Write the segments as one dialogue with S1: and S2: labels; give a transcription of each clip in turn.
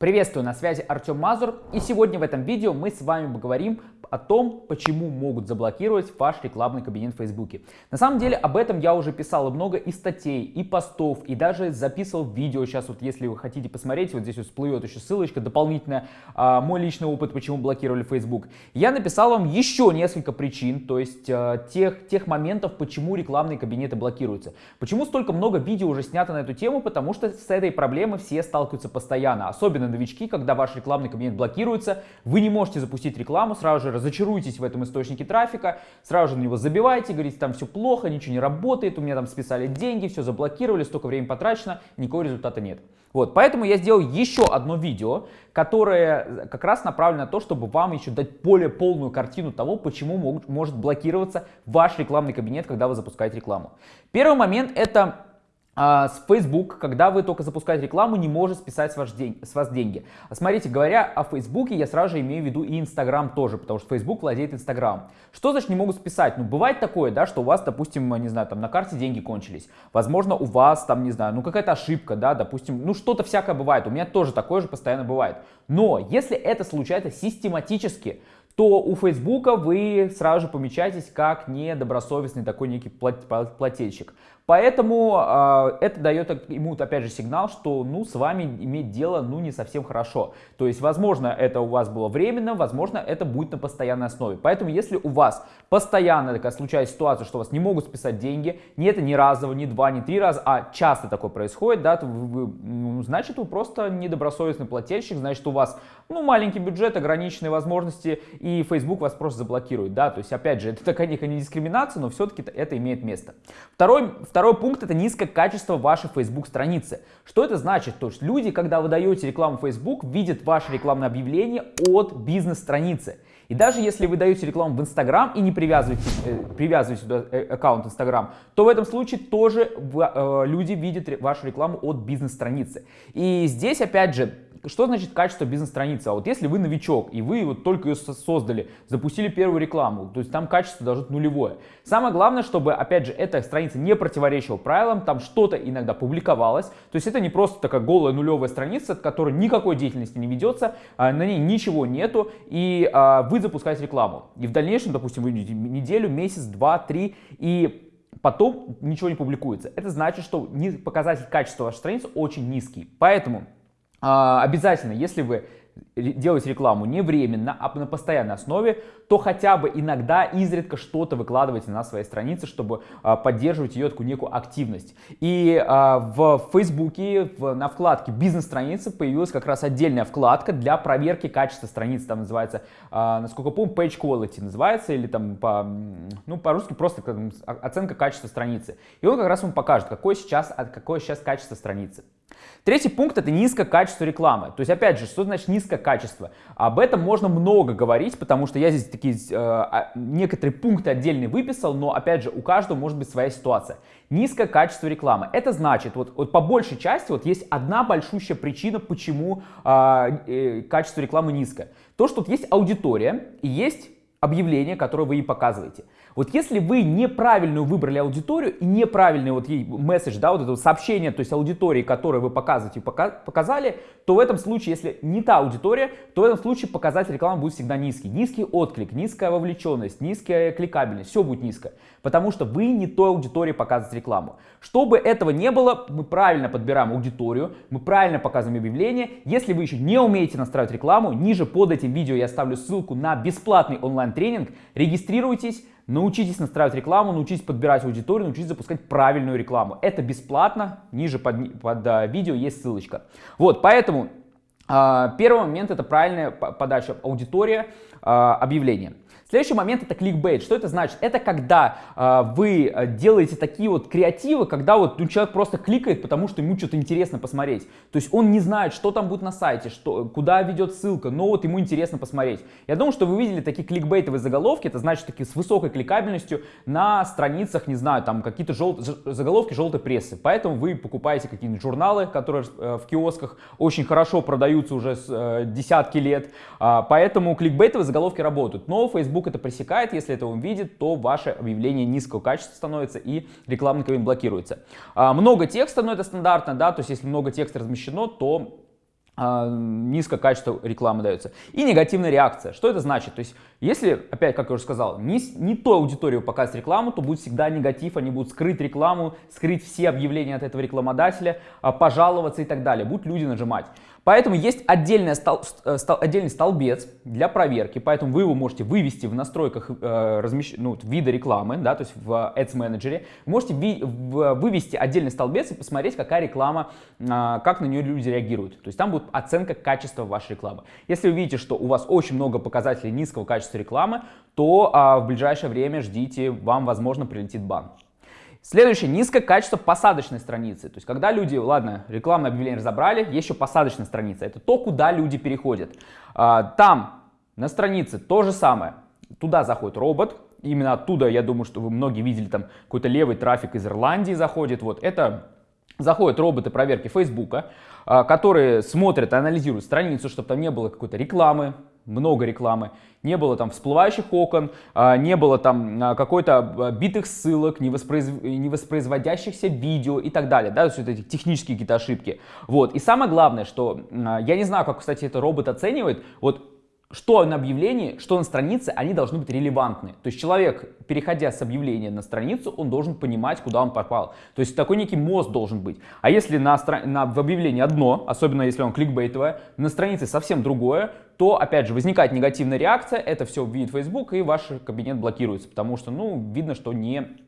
S1: Приветствую, на связи Артем Мазур, и сегодня в этом видео мы с вами поговорим о том, почему могут заблокировать ваш рекламный кабинет в Фейсбуке. На самом деле об этом я уже писал много и статей, и постов, и даже записывал видео. Сейчас вот если вы хотите посмотреть, вот здесь вот всплывет еще ссылочка дополнительная, а, мой личный опыт, почему блокировали Facebook. Я написал вам еще несколько причин, то есть а, тех, тех моментов, почему рекламные кабинеты блокируются. Почему столько много видео уже снято на эту тему, потому что с этой проблемой все сталкиваются постоянно, особенно новички, когда ваш рекламный кабинет блокируется, вы не можете запустить рекламу, сразу же разочаруетесь в этом источнике трафика, сразу же на него забиваете, говорите, там все плохо, ничего не работает, у меня там списали деньги, все заблокировали, столько времени потрачено, никакого результата нет. Вот, поэтому я сделал еще одно видео, которое как раз направлено на то, чтобы вам еще дать более полную картину того, почему могут, может блокироваться ваш рекламный кабинет, когда вы запускаете рекламу. Первый момент это с Facebook, когда вы только запускаете рекламу, не может списать с вас, день, с вас деньги. Смотрите, говоря о Facebook, я сразу же имею в виду и Instagram тоже, потому что Facebook владеет Instagram. Что значит не могут списать? Ну, бывает такое, да, что у вас, допустим, не знаю, там на карте деньги кончились. Возможно, у вас там, не знаю, ну какая-то ошибка, да, допустим, ну что-то всякое бывает. У меня тоже такое же постоянно бывает. Но если это случается систематически, то у Фейсбука вы сразу же помечаетесь как недобросовестный такой некий плательщик. Поэтому э, это дает ему, опять же, сигнал, что ну, с вами иметь дело ну, не совсем хорошо. То есть, возможно, это у вас было временно, возможно, это будет на постоянной основе. Поэтому, если у вас постоянно такая случается ситуация, что вас не могут списать деньги, не это не разово, не два, не три раза, а часто такое происходит, да, то вы, вы, ну, значит, вы просто недобросовестный плательщик, значит, у вас ну, маленький бюджет, ограниченные возможности, и Facebook вас просто заблокирует. Да? То есть, опять же, это такая некая не дискриминация, но все-таки это имеет место. Второй, второй пункт это низкое качество вашей Facebook страницы. Что это значит? То есть люди, когда вы даете рекламу Facebook, видят ваше рекламное объявление от бизнес-страницы. И даже если вы даете рекламу в Instagram и не привязываете, э, привязываете сюда э, аккаунт Instagram, то в этом случае тоже э, люди видят вашу рекламу от бизнес-страницы. И здесь, опять же, что значит качество бизнес-страницы? А вот если вы новичок, и вы вот только ее создали, запустили первую рекламу, то есть там качество должно быть нулевое. Самое главное, чтобы, опять же, эта страница не противоречила правилам, там что-то иногда публиковалось. То есть это не просто такая голая нулевая страница, от которой никакой деятельности не ведется, а на ней ничего нету, и а, вы запускаете рекламу. И в дальнейшем, допустим, вы неделю, месяц, два, три, и потом ничего не публикуется. Это значит, что показатель качества вашей страницы очень низкий. Поэтому а, обязательно, если вы делаете рекламу не временно, а на постоянной основе, то хотя бы иногда, изредка что-то выкладывайте на своей странице, чтобы а, поддерживать ее такую некую активность. И а, в Фейсбуке на вкладке бизнес-страницы появилась как раз отдельная вкладка для проверки качества страницы, там называется, а, насколько помню, page quality называется, или там по, ну, по-русски просто оценка качества страницы. И он как раз вам покажет, какое сейчас, какое сейчас качество страницы. Третий пункт это низкое качество рекламы. То есть, опять же, что значит низкое качество? Об этом можно много говорить, потому что я здесь такие э, а, некоторые пункты отдельные выписал, но, опять же, у каждого может быть своя ситуация. Низкое качество рекламы. Это значит, вот, вот по большей части вот есть одна большущая причина, почему э, э, качество рекламы низкое. То, что тут есть аудитория и есть объявление, которое вы ей показываете. Вот если вы неправильную выбрали аудиторию и неправильный вот ей месседж, да, вот это сообщение, то есть аудитории, которое вы показываете, показали, то в этом случае, если не та аудитория, то в этом случае показатель рекламы будет всегда низкий. Низкий отклик, низкая вовлеченность, низкая кликабельность, все будет низко. Потому что вы не той аудитории показываете рекламу. Чтобы этого не было, мы правильно подбираем аудиторию, мы правильно показываем объявление. Если вы еще не умеете настраивать рекламу, ниже под этим видео я оставлю ссылку на бесплатный онлайн-тренинг. Регистрируйтесь, Научитесь настраивать рекламу, научитесь подбирать аудиторию, научитесь запускать правильную рекламу. Это бесплатно, ниже под, под а, видео есть ссылочка. Вот, поэтому а, первый момент это правильная подача аудитория а, объявления. Следующий момент это кликбейт. Что это значит? Это когда э, вы делаете такие вот креативы, когда вот ну, человек просто кликает, потому что ему что-то интересно посмотреть. То есть он не знает, что там будет на сайте, что, куда ведет ссылка, но вот ему интересно посмотреть. Я думаю, что вы видели такие кликбейтовые заголовки, это значит такие с высокой кликабельностью на страницах, не знаю, там какие-то жел... заголовки желтой прессы. Поэтому вы покупаете какие-нибудь журналы, которые э, в киосках очень хорошо продаются уже с э, десятки лет. Э, поэтому кликбейтовые заголовки работают. Но Facebook Facebook это пресекает, если это он видит, то ваше объявление низкого качества становится и рекламный кабинет блокируется. А, много текста, но это стандартно, да, то есть если много текста размещено, то а, низкое качество рекламы дается. И негативная реакция. Что это значит? То есть, если, опять, как я уже сказал, не, не той аудитории показать рекламу, то будет всегда негатив, они будут скрыть рекламу, скрыть все объявления от этого рекламодателя, а, пожаловаться и так далее. Будут люди нажимать. Поэтому есть отдельный, стол, э, стол, отдельный столбец для проверки, поэтому вы его можете вывести в настройках э, размещ... ну, вида рекламы, да, то есть в Ads Manager. Можете ви... в... вывести отдельный столбец и посмотреть, какая реклама, э, как на нее люди реагируют. То есть там будет оценка качества вашей рекламы. Если вы видите, что у вас очень много показателей низкого качества рекламы, то э, в ближайшее время ждите, вам, возможно, прилетит бан. Следующее, низкое качество посадочной страницы. То есть, когда люди, ладно, рекламное объявление разобрали, есть еще посадочная страница. Это то, куда люди переходят. А, там, на странице, то же самое. Туда заходит робот. Именно оттуда, я думаю, что вы многие видели, там какой-то левый трафик из Ирландии заходит. Вот это заходят роботы проверки Фейсбука, а, которые смотрят, анализируют страницу, чтобы там не было какой-то рекламы, много рекламы, не было там всплывающих окон, а, не было там а, какой-то битых ссылок, невоспроиз... невоспроизводящихся видео и так далее, да, то есть вот эти технические какие-то ошибки. Вот, и самое главное, что, я не знаю, как, кстати, это робот оценивает, вот что на объявлении, что на странице, они должны быть релевантны. То есть человек, переходя с объявления на страницу, он должен понимать, куда он попал. То есть такой некий мост должен быть. А если на, на, в объявлении одно, особенно если он кликбейтовое, на странице совсем другое, то, опять же, возникает негативная реакция, это все видит Facebook, и ваш кабинет блокируется, потому что, ну, видно, что не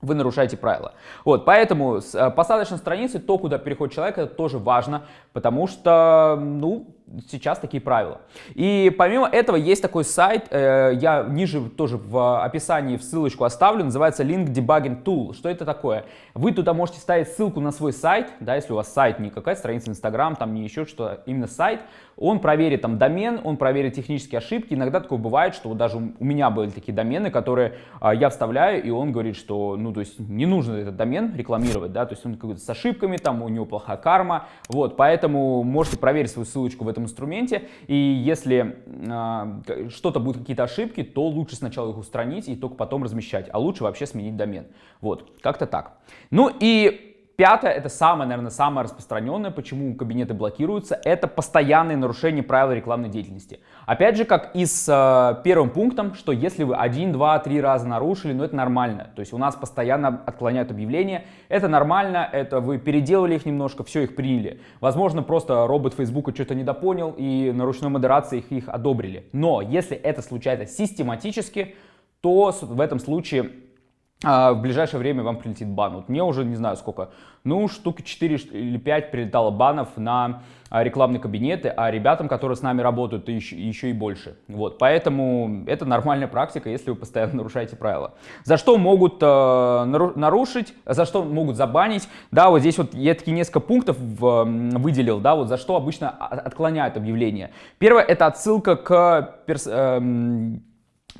S1: вы нарушаете правила. Вот, поэтому с э, посадочной страницы, то, куда переходит человек, это тоже важно, потому что, ну, сейчас такие правила. И помимо этого есть такой сайт, э, я ниже тоже в описании в ссылочку оставлю, называется Link Debugging Tool. Что это такое? Вы туда можете ставить ссылку на свой сайт, да, если у вас сайт не какая-то страница Instagram, там не еще что, именно сайт, он проверит там домен, он проверит технические ошибки. Иногда такое бывает, что даже у меня были такие домены, которые а, я вставляю, и он говорит, что, ну, то есть не нужно этот домен рекламировать, да, то есть он какой-то с ошибками, там у него плохая карма, вот, поэтому можете проверить свою ссылочку в этом инструменте, и если э, что-то будут какие-то ошибки, то лучше сначала их устранить и только потом размещать, а лучше вообще сменить домен. Вот, как-то так. Ну и Пятое, это самое, наверное, самое распространенное, почему кабинеты блокируются, это постоянные нарушения правил рекламной деятельности. Опять же, как и с э, первым пунктом, что если вы один, два, три раза нарушили, ну это нормально. То есть у нас постоянно отклоняют объявления, это нормально, это вы переделали их немножко, все их приняли. Возможно, просто робот Фейсбука что-то недопонял и на ручной модерации их, их одобрили. Но если это случается систематически, то в этом случае а в ближайшее время вам прилетит бан. Вот мне уже не знаю сколько, ну штуки 4 или 5 прилетало банов на а, рекламные кабинеты, а ребятам, которые с нами работают, еще, еще и больше. Вот, поэтому это нормальная практика, если вы постоянно нарушаете правила. За что могут э, нарушить, за что могут забанить, да, вот здесь вот я такие несколько пунктов в, выделил, да, вот за что обычно отклоняют объявление. Первое, это отсылка к перс, э,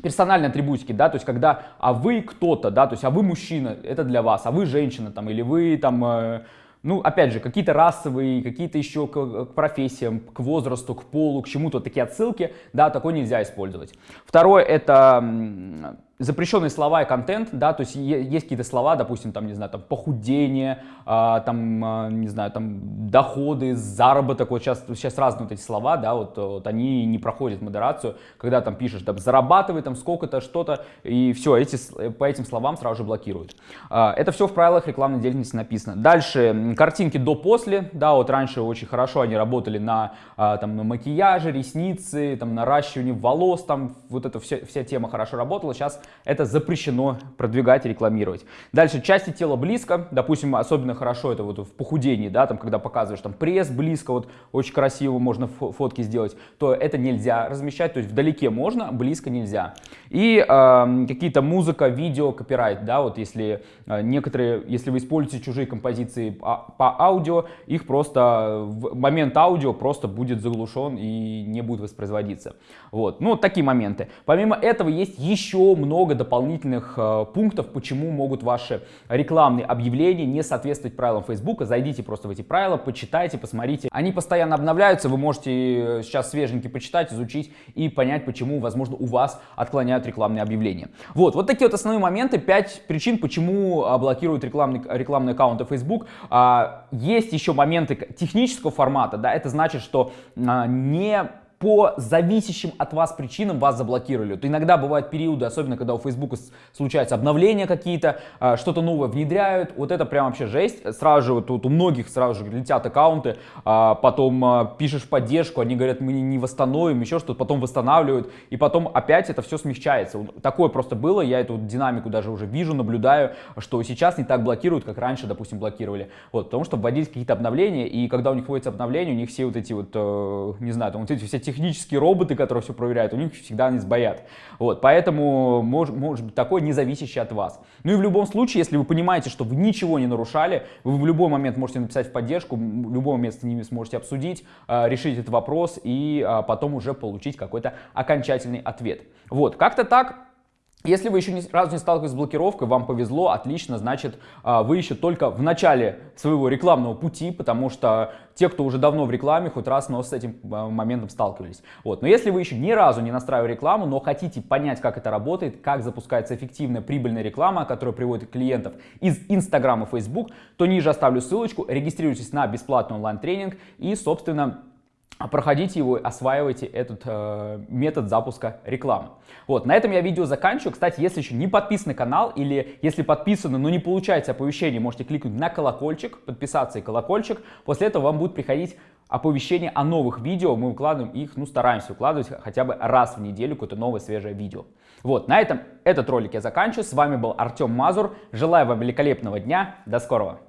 S1: персональные атрибутики, да, то есть когда, а вы кто-то, да, то есть а вы мужчина, это для вас, а вы женщина там, или вы там, э, ну, опять же, какие-то расовые, какие-то еще к, к профессиям, к возрасту, к полу, к чему-то такие отсылки, да, такое нельзя использовать. Второе, это запрещенные слова и контент, да, то есть есть какие-то слова, допустим, там, не знаю, там, похудение, а, там, а, не знаю, там, доходы, заработок, вот сейчас, сейчас разные вот эти слова, да, вот, вот они не проходят модерацию, когда там пишешь, там, зарабатывай, там, сколько-то, что-то, и все, эти, по этим словам сразу же блокируют. А, это все в правилах рекламной деятельности написано. Дальше, картинки до-после, да, вот раньше очень хорошо они работали на, а, там, на макияже, ресницы, там, наращивании волос, там, вот эта вся, вся тема хорошо работала, сейчас это запрещено продвигать и рекламировать. Дальше, части тела близко, допустим, особенно хорошо это вот в похудении, да, там, когда показываешь там пресс близко, вот очень красиво можно фотки сделать, то это нельзя размещать, то есть вдалеке можно, близко нельзя. И э, какие-то музыка, видео, копирайт, да, вот если э, некоторые, если вы используете чужие композиции по, по аудио, их просто в момент аудио просто будет заглушен и не будет воспроизводиться. Вот, ну, вот такие моменты. Помимо этого есть еще много много дополнительных э, пунктов, почему могут ваши рекламные объявления не соответствовать правилам Facebook. Зайдите просто в эти правила, почитайте, посмотрите. Они постоянно обновляются, вы можете э, сейчас свеженький почитать, изучить и понять, почему, возможно, у вас отклоняют рекламные объявления. Вот, вот такие вот основные моменты, 5 причин, почему а, блокируют рекламный, рекламные аккаунты Facebook. А, есть еще моменты технического формата, да, это значит, что а, не по зависящим от вас причинам вас заблокировали. То иногда бывают периоды, особенно когда у Facebook случаются обновления какие-то, а, что-то новое внедряют, вот это прям вообще жесть. Сразу же вот, вот у многих сразу же летят аккаунты, а, потом а, пишешь поддержку, они говорят, мы не восстановим, еще что-то, потом восстанавливают, и потом опять это все смягчается. Такое просто было, я эту динамику даже уже вижу, наблюдаю, что сейчас не так блокируют, как раньше, допустим, блокировали. Вот, потому что вводились какие-то обновления, и когда у них вводятся обновления, у них все вот эти вот, э, не знаю, там вот эти все технические роботы, которые все проверяют, у них всегда они сбоят. Вот, поэтому может, может быть такое не зависящее от вас. Ну и в любом случае, если вы понимаете, что вы ничего не нарушали, вы в любой момент можете написать в поддержку, в любой момент с ними сможете обсудить, а, решить этот вопрос и а, потом уже получить какой-то окончательный ответ. Вот, как-то так. Если вы еще ни разу не сталкивались с блокировкой, вам повезло, отлично, значит, а, вы еще только в начале своего рекламного пути, потому что те, кто уже давно в рекламе, хоть раз, но с этим а, моментом сталкивались. Вот. Но если вы еще ни разу не настраивали рекламу, но хотите понять, как это работает, как запускается эффективная прибыльная реклама, которая приводит клиентов из Инстаграма и Facebook, то ниже оставлю ссылочку, регистрируйтесь на бесплатный онлайн-тренинг и, собственно, проходите его, осваивайте этот э, метод запуска рекламы. Вот, на этом я видео заканчиваю. Кстати, если еще не подписаны на канал или если подписаны, но не получаете оповещение, можете кликнуть на колокольчик, подписаться и колокольчик. После этого вам будет приходить оповещение о новых видео. Мы выкладываем их, ну стараемся выкладывать хотя бы раз в неделю какое-то новое свежее видео. Вот, на этом этот ролик я заканчиваю. С вами был Артем Мазур. Желаю вам великолепного дня. До скорого.